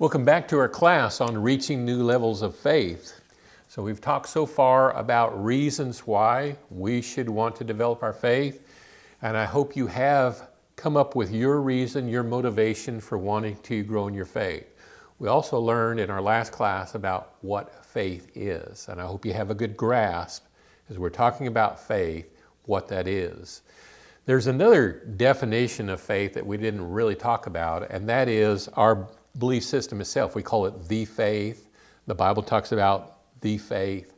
Welcome back to our class on reaching new levels of faith. So we've talked so far about reasons why we should want to develop our faith, and I hope you have come up with your reason, your motivation for wanting to grow in your faith. We also learned in our last class about what faith is, and I hope you have a good grasp as we're talking about faith, what that is. There's another definition of faith that we didn't really talk about, and that is our belief system itself. We call it the faith. The Bible talks about the faith.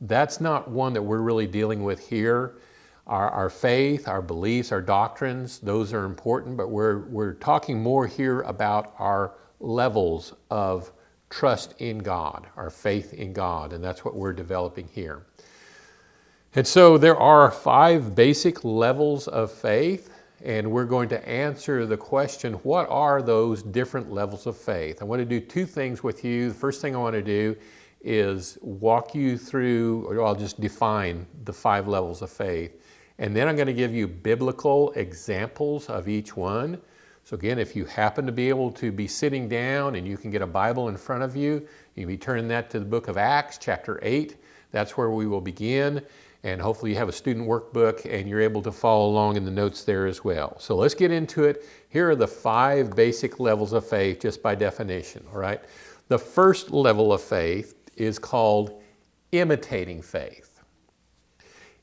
That's not one that we're really dealing with here. Our, our faith, our beliefs, our doctrines, those are important, but we're, we're talking more here about our levels of trust in God, our faith in God, and that's what we're developing here. And so there are five basic levels of faith and we're going to answer the question, what are those different levels of faith? I want to do two things with you. The first thing I want to do is walk you through, or I'll just define the five levels of faith. And then I'm going to give you biblical examples of each one. So again, if you happen to be able to be sitting down and you can get a Bible in front of you, you can be turning that to the book of Acts, chapter 8. That's where we will begin and hopefully you have a student workbook and you're able to follow along in the notes there as well. So let's get into it. Here are the five basic levels of faith just by definition, all right? The first level of faith is called imitating faith.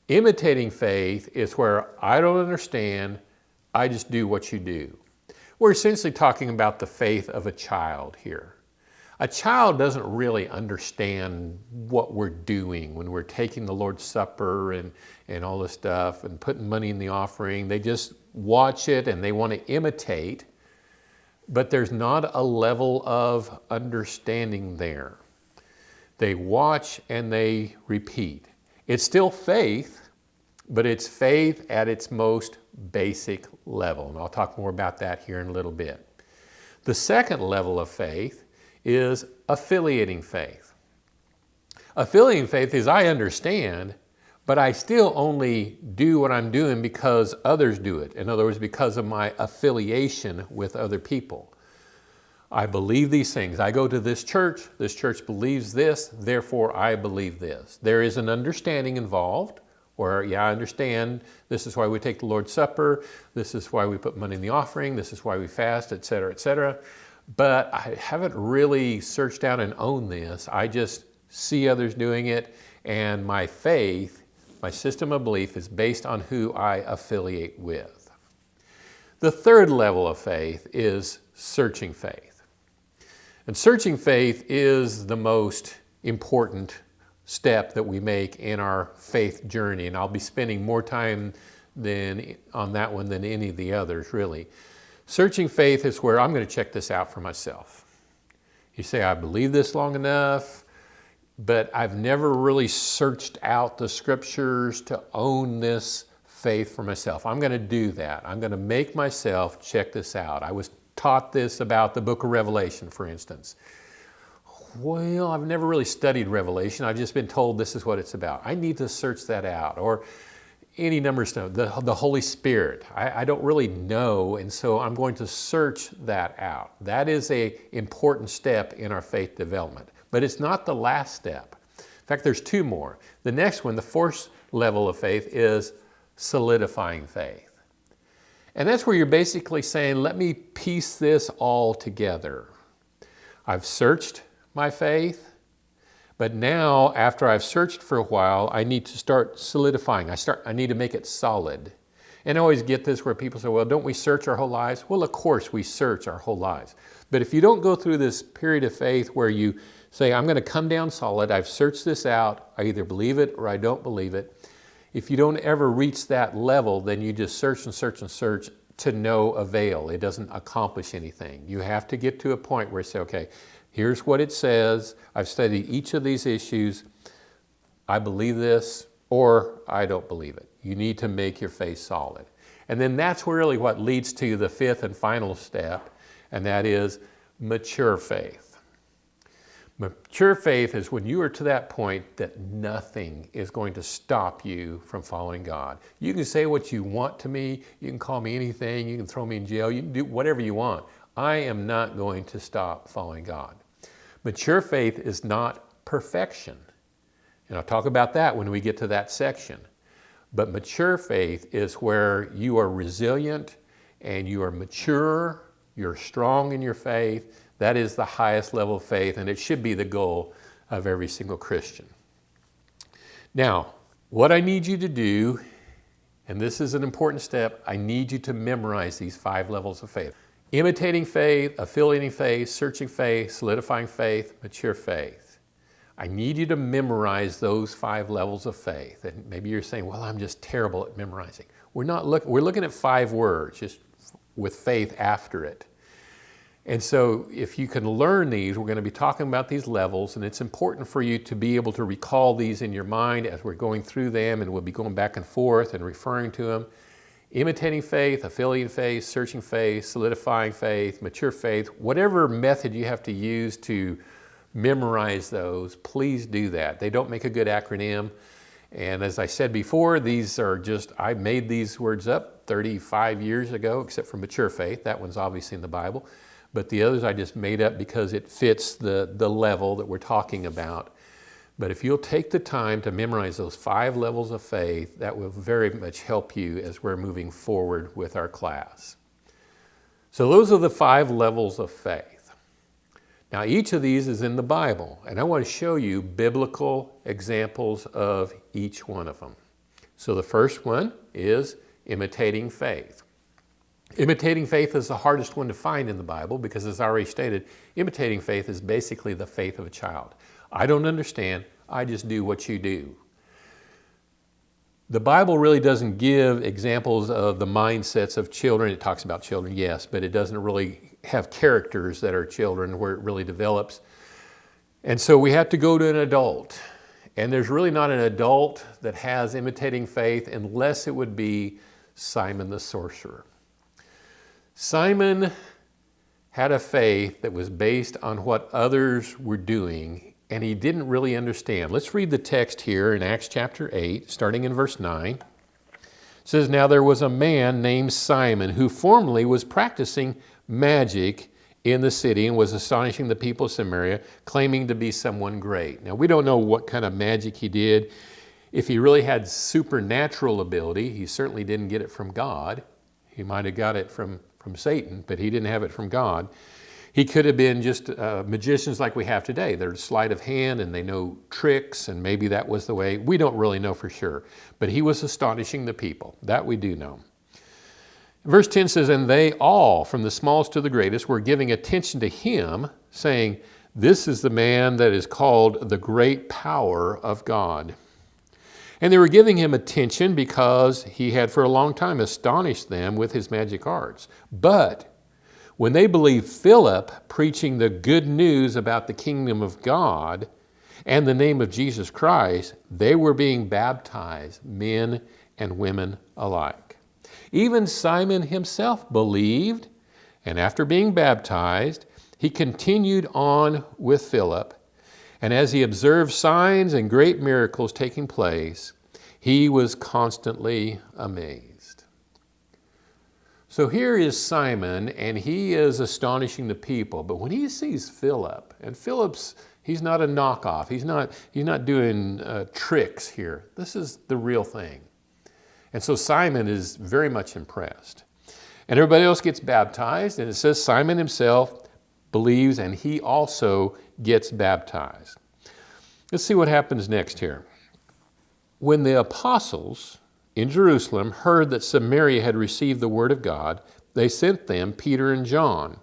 Imitating faith is where I don't understand, I just do what you do. We're essentially talking about the faith of a child here. A child doesn't really understand what we're doing when we're taking the Lord's Supper and, and all this stuff and putting money in the offering. They just watch it and they want to imitate, but there's not a level of understanding there. They watch and they repeat. It's still faith, but it's faith at its most basic level. And I'll talk more about that here in a little bit. The second level of faith is affiliating faith. Affiliating faith is I understand, but I still only do what I'm doing because others do it. In other words, because of my affiliation with other people. I believe these things. I go to this church, this church believes this, therefore I believe this. There is an understanding involved where, yeah, I understand this is why we take the Lord's Supper, this is why we put money in the offering, this is why we fast, etc., etc but I haven't really searched out and owned this. I just see others doing it and my faith, my system of belief is based on who I affiliate with. The third level of faith is searching faith. And searching faith is the most important step that we make in our faith journey. And I'll be spending more time than, on that one than any of the others, really. Searching faith is where I'm going to check this out for myself. You say, I believe this long enough, but I've never really searched out the scriptures to own this faith for myself. I'm going to do that. I'm going to make myself check this out. I was taught this about the book of Revelation, for instance. Well, I've never really studied Revelation. I've just been told this is what it's about. I need to search that out. Or any number of the, the Holy Spirit. I, I, don't really know, and so I'm going to search that out. That is a important step in our faith development, but it's not the last step. In fact, there's two more. The next one, the fourth level of faith, is solidifying faith. And that's where you're basically saying, let me piece this all together. I've searched my faith, but now, after I've searched for a while, I need to start solidifying. I, start, I need to make it solid. And I always get this where people say, well, don't we search our whole lives? Well, of course we search our whole lives. But if you don't go through this period of faith where you say, I'm going to come down solid, I've searched this out, I either believe it or I don't believe it. If you don't ever reach that level, then you just search and search and search to no avail. It doesn't accomplish anything. You have to get to a point where you say, okay, Here's what it says. I've studied each of these issues. I believe this or I don't believe it. You need to make your faith solid. And then that's really what leads to the fifth and final step, and that is mature faith. Mature faith is when you are to that point that nothing is going to stop you from following God. You can say what you want to me, you can call me anything, you can throw me in jail, you can do whatever you want. I am not going to stop following God. Mature faith is not perfection. And I'll talk about that when we get to that section. But mature faith is where you are resilient and you are mature, you're strong in your faith. That is the highest level of faith, and it should be the goal of every single Christian. Now, what I need you to do, and this is an important step, I need you to memorize these five levels of faith. Imitating faith, affiliating faith, searching faith, solidifying faith, mature faith. I need you to memorize those five levels of faith. And maybe you're saying, well, I'm just terrible at memorizing. We're not looking, we're looking at five words, just with faith after it. And so if you can learn these, we're going to be talking about these levels, and it's important for you to be able to recall these in your mind as we're going through them, and we'll be going back and forth and referring to them. Imitating faith, affiliating faith, searching faith, solidifying faith, mature faith, whatever method you have to use to memorize those, please do that. They don't make a good acronym. And as I said before, these are just, I made these words up 35 years ago, except for mature faith. That one's obviously in the Bible. But the others I just made up because it fits the, the level that we're talking about. But if you'll take the time to memorize those five levels of faith, that will very much help you as we're moving forward with our class. So those are the five levels of faith. Now each of these is in the Bible, and I want to show you biblical examples of each one of them. So the first one is imitating faith. Imitating faith is the hardest one to find in the Bible because as I already stated, imitating faith is basically the faith of a child. I don't understand, I just do what you do. The Bible really doesn't give examples of the mindsets of children. It talks about children, yes, but it doesn't really have characters that are children where it really develops. And so we have to go to an adult. And there's really not an adult that has imitating faith unless it would be Simon the sorcerer. Simon had a faith that was based on what others were doing and he didn't really understand. Let's read the text here in Acts chapter 8, starting in verse 9. It says, Now there was a man named Simon who formerly was practicing magic in the city and was astonishing the people of Samaria, claiming to be someone great. Now we don't know what kind of magic he did. If he really had supernatural ability, he certainly didn't get it from God. He might have got it from from Satan, but he didn't have it from God. He could have been just uh, magicians like we have today. They're sleight of hand and they know tricks, and maybe that was the way. We don't really know for sure. But he was astonishing the people. That we do know. Verse 10 says, And they all, from the smallest to the greatest, were giving attention to him, saying, This is the man that is called the great power of God. And they were giving him attention because he had for a long time astonished them with his magic arts. But when they believed Philip preaching the good news about the kingdom of God and the name of Jesus Christ, they were being baptized, men and women alike. Even Simon himself believed, and after being baptized, he continued on with Philip and as he observed signs and great miracles taking place, he was constantly amazed. So here is Simon, and he is astonishing the people. But when he sees Philip, and Philip's, he's not a knockoff. He's not, he's not doing uh, tricks here. This is the real thing. And so Simon is very much impressed. And everybody else gets baptized, and it says Simon himself believes, and he also gets baptized. Let's see what happens next here. When the apostles in Jerusalem heard that Samaria had received the word of God, they sent them Peter and John,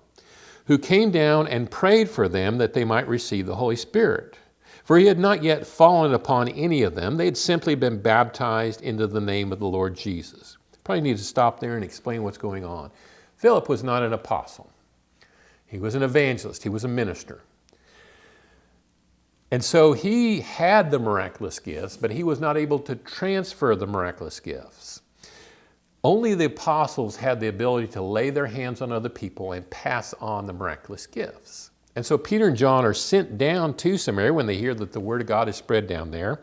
who came down and prayed for them that they might receive the Holy Spirit. For he had not yet fallen upon any of them. They had simply been baptized into the name of the Lord Jesus. Probably need to stop there and explain what's going on. Philip was not an apostle. He was an evangelist. He was a minister. And so he had the miraculous gifts, but he was not able to transfer the miraculous gifts. Only the apostles had the ability to lay their hands on other people and pass on the miraculous gifts. And so Peter and John are sent down to Samaria when they hear that the word of God is spread down there.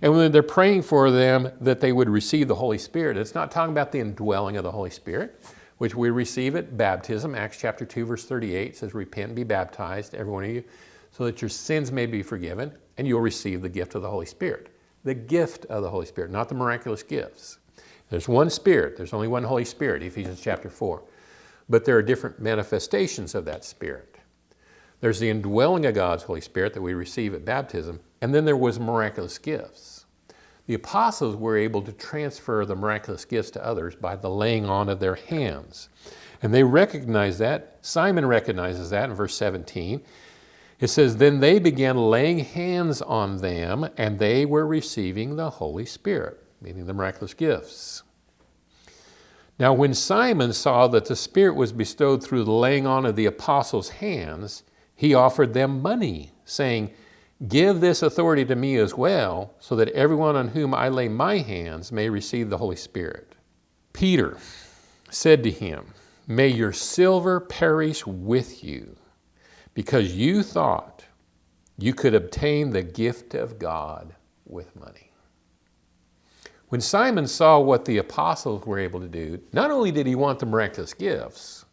And when they're praying for them that they would receive the Holy Spirit, it's not talking about the indwelling of the Holy Spirit, which we receive at baptism. Acts chapter 2, verse 38 says, Repent and be baptized, every one of you, so that your sins may be forgiven, and you'll receive the gift of the Holy Spirit. The gift of the Holy Spirit, not the miraculous gifts. There's one Spirit, there's only one Holy Spirit, Ephesians chapter 4. But there are different manifestations of that Spirit. There's the indwelling of God's Holy Spirit that we receive at baptism, and then there was miraculous gifts. The apostles were able to transfer the miraculous gifts to others by the laying on of their hands. And they recognize that. Simon recognizes that in verse 17. It says, Then they began laying hands on them, and they were receiving the Holy Spirit, meaning the miraculous gifts. Now, when Simon saw that the Spirit was bestowed through the laying on of the apostles' hands, he offered them money, saying, Give this authority to me as well, so that everyone on whom I lay my hands may receive the Holy Spirit. Peter said to him, May your silver perish with you, because you thought you could obtain the gift of God with money. When Simon saw what the apostles were able to do, not only did he want the miraculous gifts,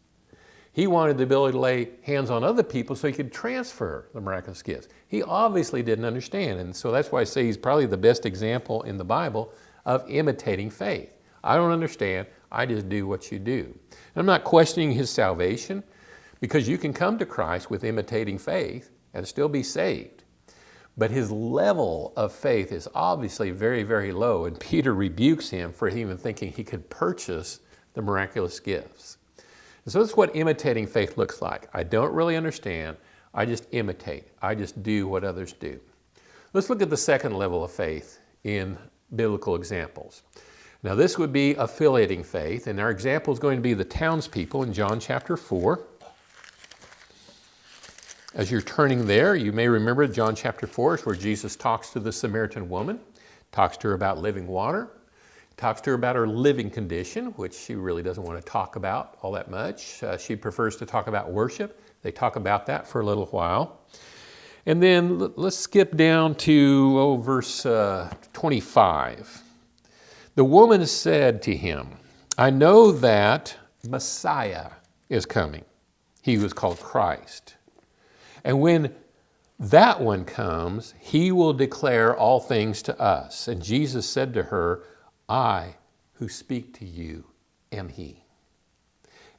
he wanted the ability to lay hands on other people so he could transfer the miraculous gifts. He obviously didn't understand, and so that's why I say he's probably the best example in the Bible of imitating faith. I don't understand, I just do what you do. And I'm not questioning his salvation because you can come to Christ with imitating faith and still be saved. But his level of faith is obviously very, very low, and Peter rebukes him for even thinking he could purchase the miraculous gifts. And so that's what imitating faith looks like. I don't really understand. I just imitate. I just do what others do. Let's look at the second level of faith in biblical examples. Now this would be affiliating faith, and our example is going to be the townspeople in John chapter 4. As you're turning there, you may remember John chapter 4 is where Jesus talks to the Samaritan woman, talks to her about living water, talks to her about her living condition, which she really doesn't want to talk about all that much. Uh, she prefers to talk about worship. They talk about that for a little while. And then let's skip down to oh, verse uh, 25. The woman said to him, I know that Messiah is coming. He was called Christ. And when that one comes, he will declare all things to us. And Jesus said to her, I who speak to you am he.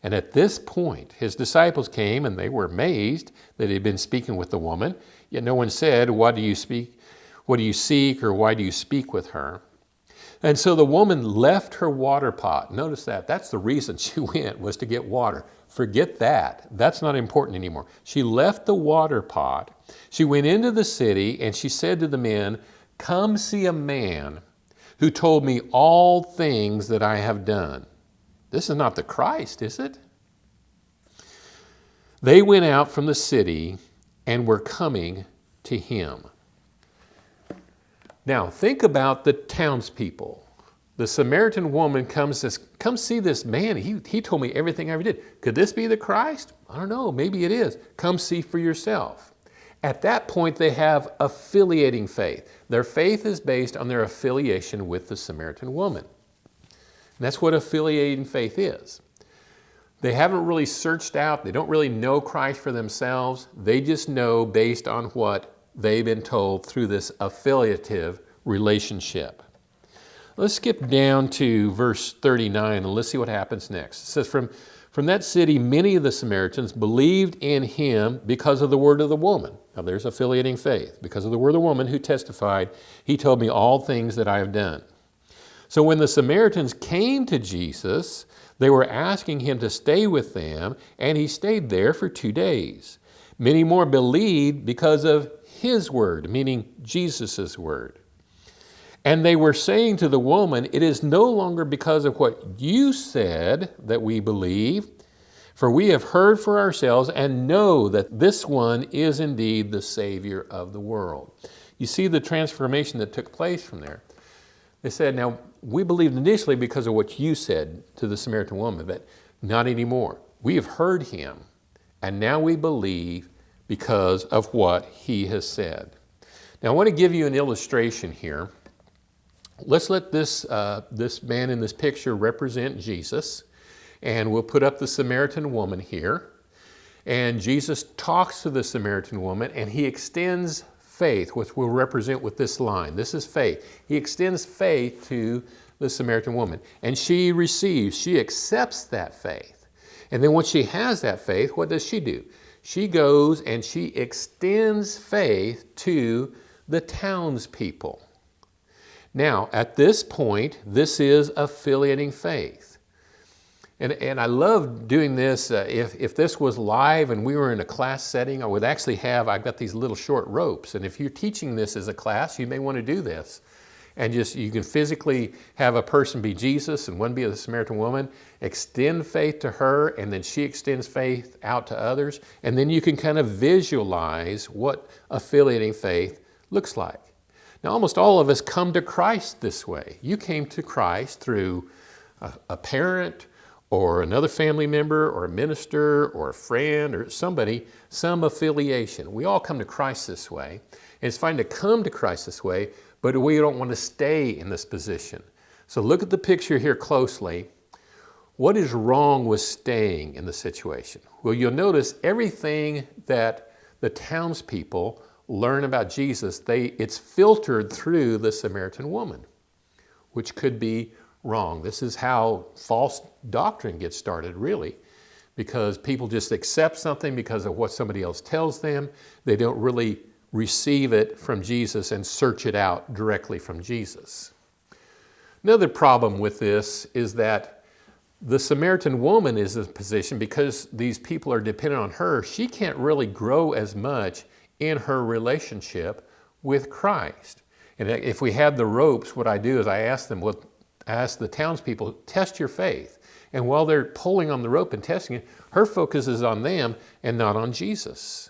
And at this point, his disciples came and they were amazed that he had been speaking with the woman. Yet no one said, What do you speak? What do you seek? Or why do you speak with her? And so the woman left her water pot. Notice that. That's the reason she went, was to get water. Forget that. That's not important anymore. She left the water pot. She went into the city and she said to the men, Come see a man who told me all things that I have done. This is not the Christ, is it? They went out from the city and were coming to him. Now, think about the townspeople. The Samaritan woman comes says, Come see this man. He, he told me everything I ever did. Could this be the Christ? I don't know. Maybe it is. Come see for yourself. At that point, they have affiliating faith. Their faith is based on their affiliation with the Samaritan woman. And that's what affiliating faith is. They haven't really searched out, they don't really know Christ for themselves. They just know based on what they've been told through this affiliative relationship. Let's skip down to verse 39 and let's see what happens next. It says, From, from that city, many of the Samaritans believed in him because of the word of the woman. Now there's affiliating faith. Because of the word of the woman who testified, he told me all things that I have done. So when the Samaritans came to Jesus, they were asking him to stay with them, and he stayed there for two days. Many more believed because of his word, meaning Jesus' word. And they were saying to the woman, It is no longer because of what you said that we believe, for we have heard for ourselves and know that this one is indeed the Savior of the world. You see the transformation that took place from there. They said, Now, we believed initially because of what you said to the Samaritan woman, but not anymore. We have heard him, and now we believe because of what he has said. Now, I want to give you an illustration here. Let's let this, uh, this man in this picture represent Jesus. And we'll put up the Samaritan woman here. And Jesus talks to the Samaritan woman and he extends faith, which we'll represent with this line. This is faith. He extends faith to the Samaritan woman. And she receives, she accepts that faith. And then once she has that faith, what does she do? She goes and she extends faith to the townspeople. Now, at this point, this is affiliating faith. And, and I love doing this. Uh, if, if this was live and we were in a class setting, I would actually have, I've got these little short ropes. And if you're teaching this as a class, you may want to do this. And just, you can physically have a person be Jesus and one be the Samaritan woman, extend faith to her, and then she extends faith out to others. And then you can kind of visualize what affiliating faith looks like. Now, almost all of us come to Christ this way. You came to Christ through a, a parent or another family member or a minister or a friend or somebody, some affiliation. We all come to Christ this way. And it's fine to come to Christ this way, but we don't want to stay in this position. So look at the picture here closely. What is wrong with staying in the situation? Well, you'll notice everything that the townspeople learn about Jesus, they, it's filtered through the Samaritan woman, which could be wrong. This is how false doctrine gets started, really, because people just accept something because of what somebody else tells them. They don't really receive it from Jesus and search it out directly from Jesus. Another problem with this is that the Samaritan woman is in a position because these people are dependent on her, she can't really grow as much in her relationship with Christ. And if we had the ropes, what I do is I ask them, well, ask the townspeople, test your faith. And while they're pulling on the rope and testing it, her focus is on them and not on Jesus.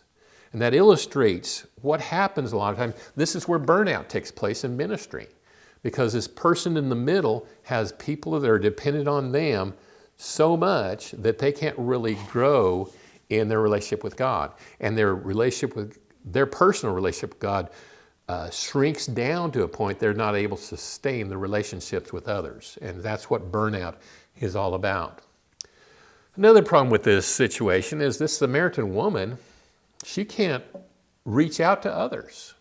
And that illustrates what happens a lot of times. This is where burnout takes place in ministry because this person in the middle has people that are dependent on them so much that they can't really grow in their relationship with God. And their relationship with their personal relationship with God uh, shrinks down to a point they're not able to sustain the relationships with others. And that's what burnout is all about. Another problem with this situation is this Samaritan woman, she can't reach out to others.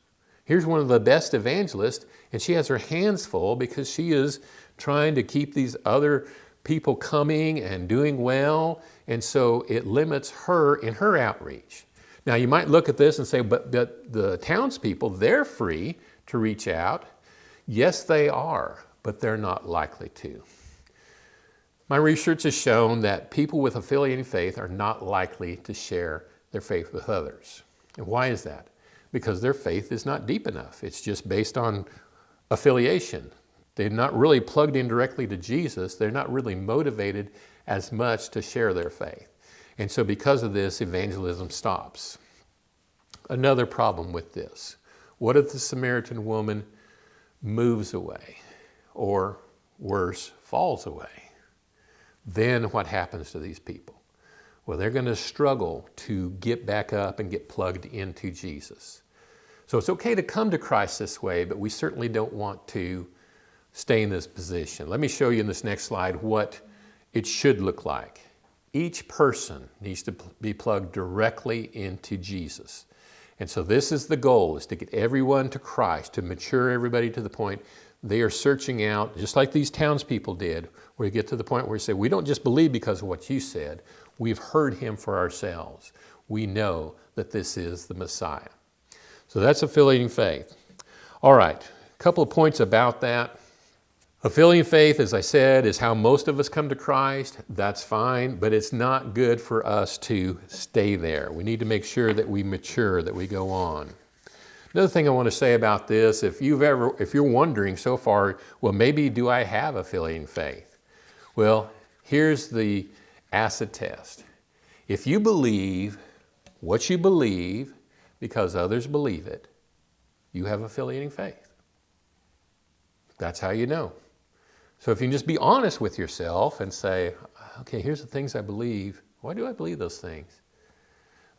Here's one of the best evangelists, and she has her hands full because she is trying to keep these other people coming and doing well, and so it limits her in her outreach. Now you might look at this and say, but, but the townspeople, they're free to reach out. Yes, they are, but they're not likely to. My research has shown that people with affiliating faith are not likely to share their faith with others. And why is that? Because their faith is not deep enough. It's just based on affiliation. They're not really plugged in directly to Jesus. They're not really motivated as much to share their faith. And so because of this, evangelism stops. Another problem with this, what if the Samaritan woman moves away or worse, falls away? Then what happens to these people? Well, they're going to struggle to get back up and get plugged into Jesus. So it's okay to come to Christ this way, but we certainly don't want to stay in this position. Let me show you in this next slide what it should look like. Each person needs to be plugged directly into Jesus. And so this is the goal, is to get everyone to Christ, to mature everybody to the point they are searching out, just like these townspeople did, where you get to the point where you say, we don't just believe because of what you said, we've heard him for ourselves. We know that this is the Messiah. So that's affiliating faith. All right, a couple of points about that. Affiliating faith, as I said, is how most of us come to Christ. That's fine, but it's not good for us to stay there. We need to make sure that we mature, that we go on. Another thing I want to say about this, if you've ever, if you're wondering so far, well, maybe do I have affiliating faith? Well, here's the acid test. If you believe what you believe because others believe it, you have affiliating faith. That's how you know. So if you can just be honest with yourself and say, okay, here's the things I believe. Why do I believe those things?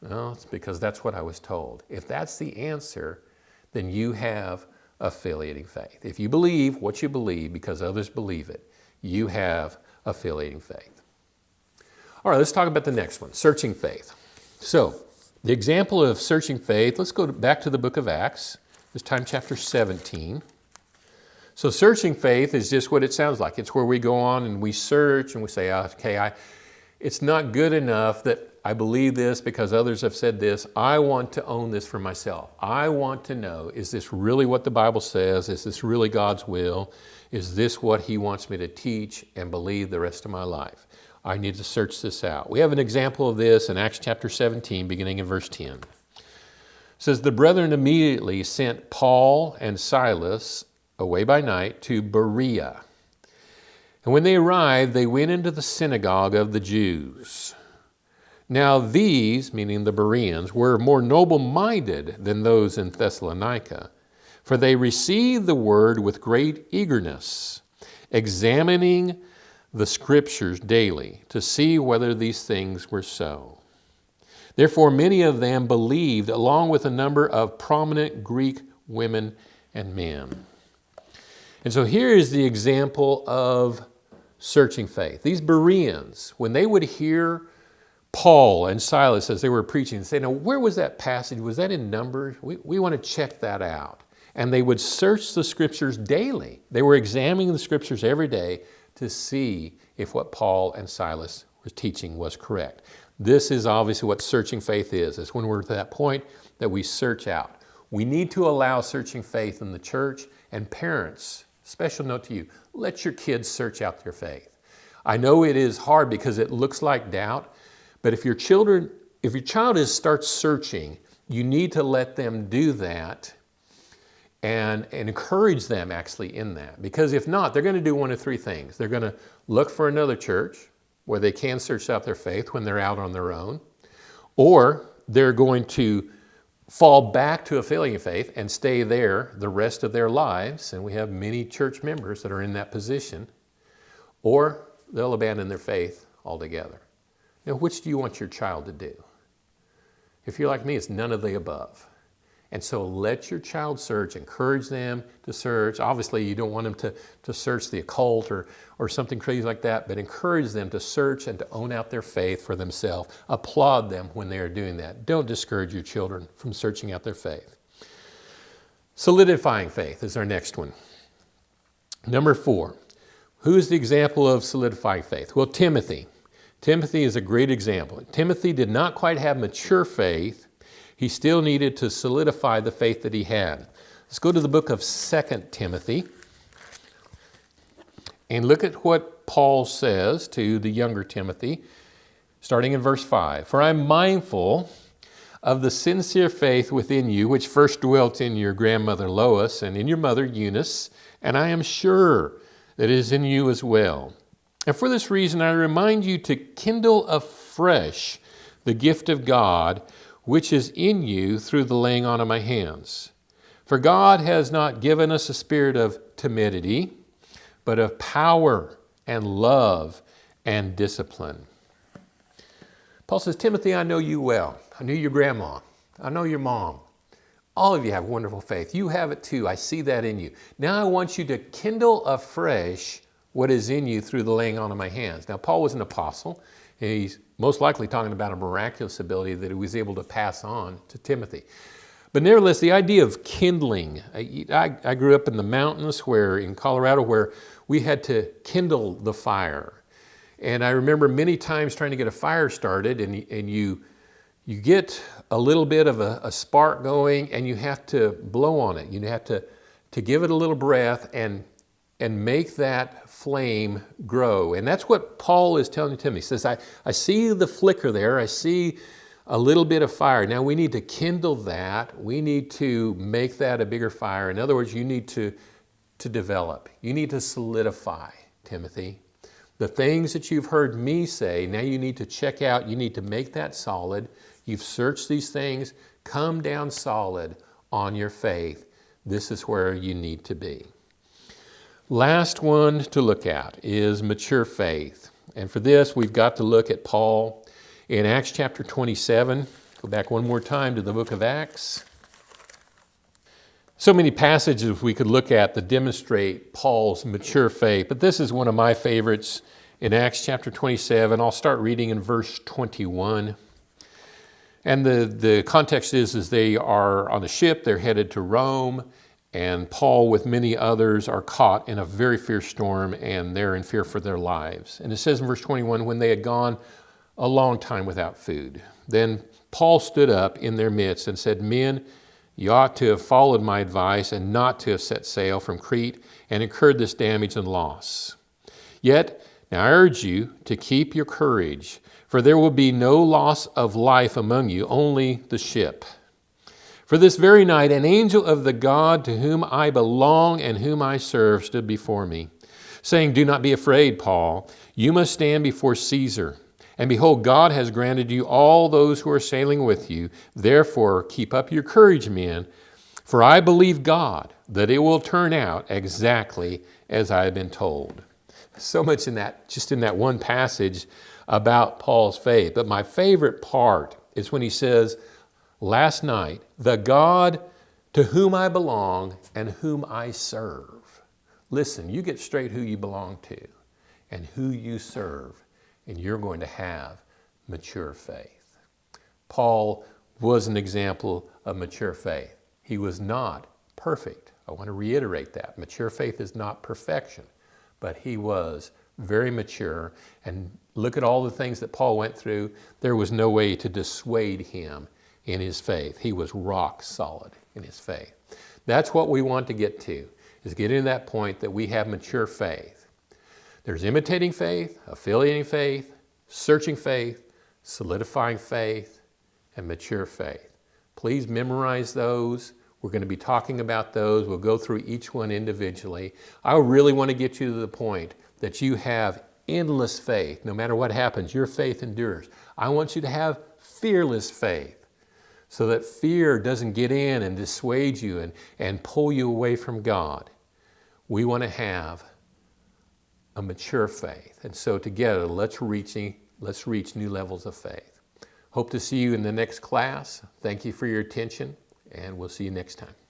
Well, it's because that's what I was told. If that's the answer, then you have affiliating faith. If you believe what you believe because others believe it, you have affiliating faith. All right, let's talk about the next one, searching faith. So, the example of searching faith, let's go back to the book of Acts, this time chapter 17. So searching faith is just what it sounds like. It's where we go on and we search and we say, ah, okay, I, it's not good enough that I believe this because others have said this. I want to own this for myself. I want to know, is this really what the Bible says? Is this really God's will? Is this what he wants me to teach and believe the rest of my life? I need to search this out. We have an example of this in Acts chapter 17, beginning in verse 10. It says, The brethren immediately sent Paul and Silas away by night to Berea. And when they arrived, they went into the synagogue of the Jews. Now these, meaning the Bereans, were more noble-minded than those in Thessalonica, for they received the word with great eagerness, examining the scriptures daily to see whether these things were so. Therefore, many of them believed, along with a number of prominent Greek women and men. And so here is the example of searching faith. These Bereans, when they would hear Paul and Silas as they were preaching, say, now where was that passage? Was that in Numbers? We, we want to check that out. And they would search the scriptures daily. They were examining the scriptures every day to see if what Paul and Silas were teaching was correct. This is obviously what searching faith is. It's when we're at that point that we search out. We need to allow searching faith in the church and parents Special note to you, let your kids search out their faith. I know it is hard because it looks like doubt, but if your children, if your child is starts searching, you need to let them do that and, and encourage them actually in that. Because if not, they're going to do one of three things. They're going to look for another church where they can search out their faith when they're out on their own, or they're going to fall back to affiliating faith and stay there the rest of their lives, and we have many church members that are in that position, or they'll abandon their faith altogether. Now, which do you want your child to do? If you're like me, it's none of the above. And so let your child search, encourage them to search. Obviously, you don't want them to, to search the occult or, or something crazy like that, but encourage them to search and to own out their faith for themselves. Applaud them when they are doing that. Don't discourage your children from searching out their faith. Solidifying faith is our next one. Number four, who is the example of solidifying faith? Well, Timothy. Timothy is a great example. Timothy did not quite have mature faith, he still needed to solidify the faith that he had. Let's go to the book of 2 Timothy and look at what Paul says to the younger Timothy, starting in verse 5. For I'm mindful of the sincere faith within you, which first dwelt in your grandmother Lois and in your mother Eunice, and I am sure that it is in you as well. And for this reason, I remind you to kindle afresh the gift of God which is in you through the laying on of my hands. For God has not given us a spirit of timidity, but of power and love and discipline. Paul says, Timothy, I know you well. I knew your grandma. I know your mom. All of you have wonderful faith. You have it too. I see that in you. Now I want you to kindle afresh what is in you through the laying on of my hands. Now, Paul was an apostle. He's most likely talking about a miraculous ability that he was able to pass on to Timothy. But nevertheless, the idea of kindling, I, I, grew up in the mountains where, in Colorado, where we had to kindle the fire. And I remember many times trying to get a fire started and, and you, you get a little bit of a, a spark going and you have to blow on it. You have to, to give it a little breath and and make that flame grow. And that's what Paul is telling Timothy. He says, I, I see the flicker there. I see a little bit of fire. Now we need to kindle that. We need to make that a bigger fire. In other words, you need to, to develop. You need to solidify, Timothy. The things that you've heard me say, now you need to check out. You need to make that solid. You've searched these things. Come down solid on your faith. This is where you need to be. Last one to look at is mature faith. And for this, we've got to look at Paul in Acts chapter 27. Go back one more time to the book of Acts. So many passages we could look at that demonstrate Paul's mature faith, but this is one of my favorites, in Acts chapter 27. I'll start reading in verse 21. And the, the context is, is they are on a ship, they're headed to Rome, and Paul, with many others, are caught in a very fierce storm, and they're in fear for their lives. And it says in verse 21 when they had gone a long time without food, then Paul stood up in their midst and said, Men, you ought to have followed my advice and not to have set sail from Crete and incurred this damage and loss. Yet, now I urge you to keep your courage, for there will be no loss of life among you, only the ship. For this very night, an angel of the God to whom I belong and whom I serve stood before me, saying, Do not be afraid, Paul. You must stand before Caesar. And behold, God has granted you all those who are sailing with you. Therefore, keep up your courage, men, for I believe God that it will turn out exactly as I have been told. So much in that, just in that one passage about Paul's faith. But my favorite part is when he says, Last night, the God to whom I belong and whom I serve. Listen, you get straight who you belong to and who you serve and you're going to have mature faith. Paul was an example of mature faith. He was not perfect. I want to reiterate that. Mature faith is not perfection, but he was very mature. And look at all the things that Paul went through. There was no way to dissuade him in his faith. He was rock solid in his faith. That's what we want to get to, is getting into that point that we have mature faith. There's imitating faith, affiliating faith, searching faith, solidifying faith, and mature faith. Please memorize those. We're going to be talking about those. We'll go through each one individually. I really want to get you to the point that you have endless faith. No matter what happens, your faith endures. I want you to have fearless faith so that fear doesn't get in and dissuade you and, and pull you away from God. We want to have a mature faith. And so together, let's reach, let's reach new levels of faith. Hope to see you in the next class. Thank you for your attention, and we'll see you next time.